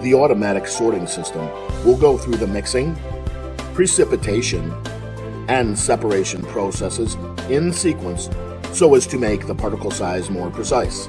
The automatic sorting system will go through the mixing, precipitation, and separation processes in sequence so as to make the particle size more precise.